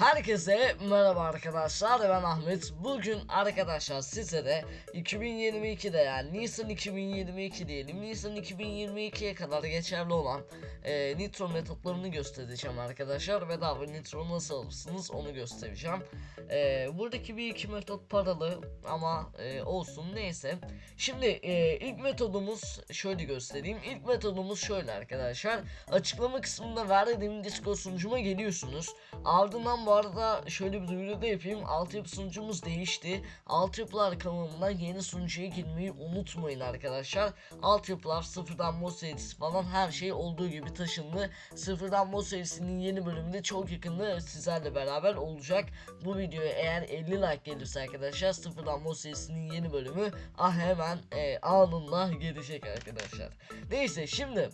Herkese merhaba arkadaşlar ben Ahmet. Bugün arkadaşlar size de 2022'de yani Nisan 2022 diyelim Nisan 2022'ye kadar geçerli olan e, Nitro metotlarını göstereceğim arkadaşlar. Bedava Nitro nasıl alırsınız onu göstereceğim. E, Buradaki bir iki metot paralı ama e, olsun neyse. Şimdi e, ilk metodumuz şöyle göstereyim. İlk metodumuz şöyle arkadaşlar. Açıklama kısmında verdiğim Discord sunucuma geliyorsunuz. Ardından bu arada şöyle bir duyuru da yapayım. Altyapı sunucumuz değişti. Altyapılar kanalından yeni sunucuya girmeyi unutmayın arkadaşlar. Altyapılar sıfırdan mod serisi falan her şey olduğu gibi taşındı. Sıfırdan mod serisinin yeni bölümünde çok yakında sizlerle beraber olacak. Bu videoya eğer 50 like gelirse arkadaşlar sıfırdan mod serisinin yeni bölümü ah hemen e, anında gelecek arkadaşlar. Neyse şimdi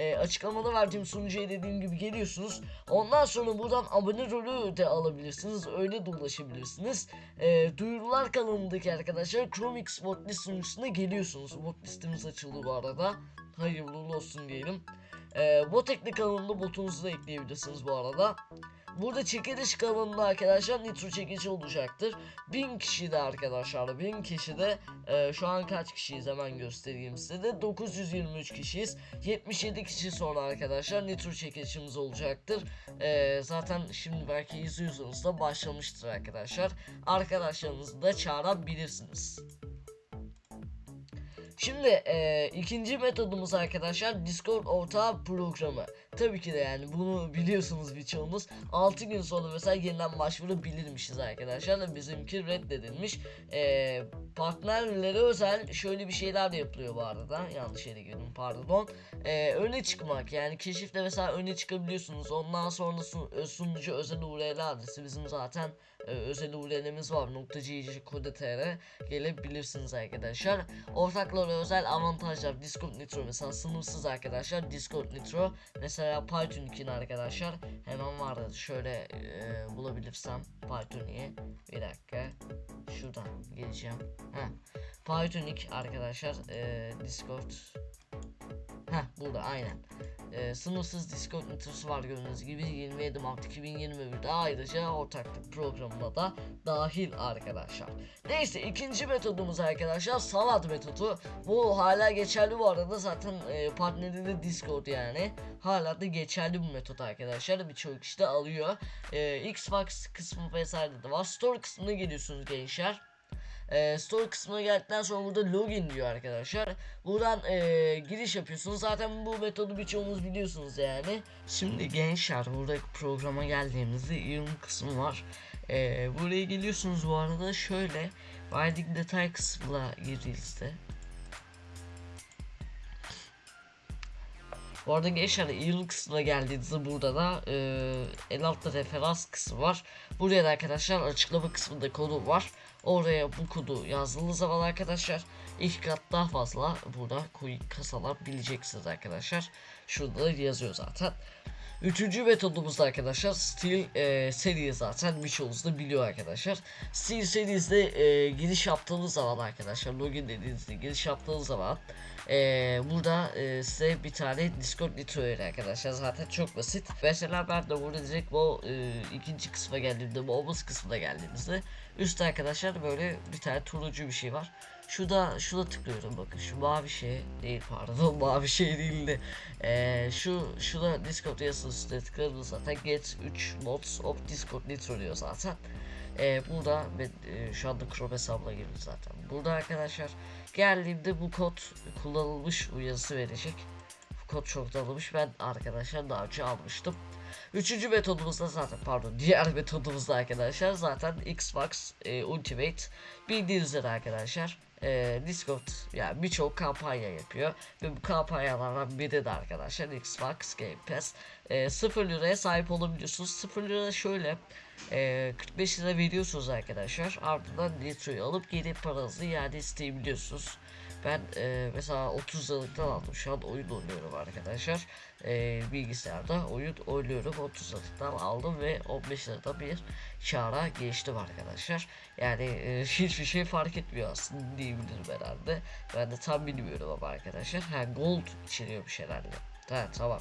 e, açıklamada verdiğim sunucuya dediğim gibi geliyorsunuz. Ondan sonra buradan abone rolü de alabilirsiniz. Öyle de ulaşabilirsiniz. E, duyurular kanalındaki arkadaşlar Chromix Botlist sunucusuna geliyorsunuz. Botlistimiz açıldı bu arada. Hayırlı olsun diyelim. E, Botekli kanalında botunuzu da ekleyebilirsiniz bu arada. Burada çekiliş kanalında arkadaşlar nitro çekici olacaktır. 1000 kişi de arkadaşlar 1000 kişi de e, şu an kaç kişiyiz hemen göstereyim size de 923 kişiyiz. 77 kişi sonra arkadaşlar nitro çekilişimiz olacaktır. E, zaten şimdi belki izliyorsanız da başlamıştır arkadaşlar. Arkadaşlarınızı da çağırabilirsiniz. Şimdi e, ikinci metodumuz arkadaşlar Discord ortağı programı. Tabii ki de yani bunu biliyorsunuz birçoğunuz. 6 gün sonra mesela yeniden başvurabilirmişiz arkadaşlar. Bizimki reddedilmiş. E, partnerlere özel şöyle bir şeyler de yapılıyor bu arada. Yanlış yere girdim pardon. E, öne çıkmak yani keşifte mesela öne çıkabiliyorsunuz. Ondan sonra sun, sunucu özel URL adresi bizim zaten e, özel URL'imiz var. Kode.tr gelebilirsiniz arkadaşlar. Ortaklara özel avantajlar Discord Nitro mesela sınırsız arkadaşlar Discord Nitro mesela Python 2'nin arkadaşlar hemen vardı şöyle e, bulabilirsem Python'i bir dakika. Şuradan geleceğim. Heh. Python 2 arkadaşlar e, Discord Heh burada aynen e, sınırsız Discord nitrosu var gördüğünüz gibi 27 Mart 2021'de ayrıca ortaklık programına da dahil arkadaşlar. Neyse ikinci metodumuz arkadaşlar salat metodu. Bu hala geçerli bu arada zaten e, partneri Discord yani. Hala da geçerli bu metot arkadaşlar. Birçok kişi de alıyor. E, Xbox kısmı vesaire de var. Store kısmına geliyorsunuz gençler e, store kısmına geldikten sonra burada login diyor arkadaşlar. Buradan e, giriş yapıyorsunuz. Zaten bu metodu birçoğunuz biliyorsunuz yani. Şimdi gençler buradaki programa geldiğimizde yorum kısmı var. E, buraya geliyorsunuz bu arada şöyle verdik detay kısmına girdiğinizde Bu arada gençler yıl kısmına geldiğinizde burada da e, en altta referans kısmı var. Buraya da arkadaşlar açıklama kısmında konu var. Oraya bu kodu yazdığınız zaman arkadaşlar ilk kat daha fazla burada coin bileceksiniz arkadaşlar. Şurada da yazıyor zaten. Üçüncü metodumuz arkadaşlar Steel e, seri zaten birçoğunuz da biliyor arkadaşlar. Steel serisinde e, giriş yaptığınız zaman arkadaşlar login dediğinizde giriş yaptığınız zaman e, burada e, size bir tane Discord Nitro verir arkadaşlar zaten çok basit. Mesela ben de burada direkt bu e, ikinci kısma geldiğimde bu omuz kısmına geldiğimizde üstte arkadaşlar böyle bir tane turuncu bir şey var. Şurada şurada tıklıyorum bakın şu mavi şey değil pardon mavi şey değildi. Ee, şu şurada Discord yazısı üstüne tıkladım zaten get 3 mods of Discord Nitro diyor zaten. Ee, burada e, şu anda Chrome hesabına girdim zaten. Burada arkadaşlar geldiğimde bu kod kullanılmış uyarısı verecek. Bu kod çok alınmış ben arkadaşlar daha önce almıştım. Üçüncü metodumuzda zaten pardon diğer metodumuzda arkadaşlar zaten Xbox e, Ultimate bildiğiniz üzere arkadaşlar e, Discord yani birçok kampanya yapıyor. Ve bu kampanyalardan biri de arkadaşlar Xbox Game Pass. E, 0 liraya sahip olabiliyorsunuz. 0 lira şöyle e, 45 lira veriyorsunuz arkadaşlar. Ardından Nitro'yu alıp geri paranızı iade isteyebiliyorsunuz ben e, mesela 30 liralıktan aldım. Şu an oyun oynuyorum arkadaşlar. E, bilgisayarda oyun oynuyorum. 30 liralıktan aldım ve 15 lirada bir kara geçtim arkadaşlar. Yani e, hiçbir şey fark etmiyor aslında diyebilirim herhalde. Ben de tam bilmiyorum ama arkadaşlar. Ha gold içeriyormuş herhalde. Ha, tamam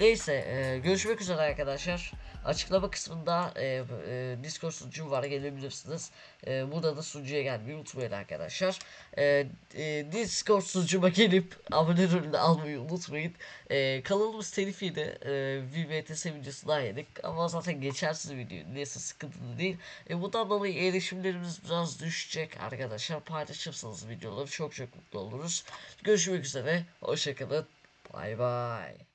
Neyse e, görüşmek üzere arkadaşlar. Açıklama kısmında e, e, Discord sunucum var gelebilirsiniz. E, burada da sunucuya gelmeyi unutmayın arkadaşlar. E, e, Discord sunucuma gelip abone rolünü almayı unutmayın. E, kanalımız telif yedi. E, VBTS videosu daha yedik. Ama zaten geçersiz video. Neyse sıkıntılı değil. E, bundan dolayı erişimlerimiz biraz düşecek arkadaşlar. Paylaşırsanız videoları çok çok mutlu oluruz. Görüşmek üzere. Hoşçakalın. Bay bay.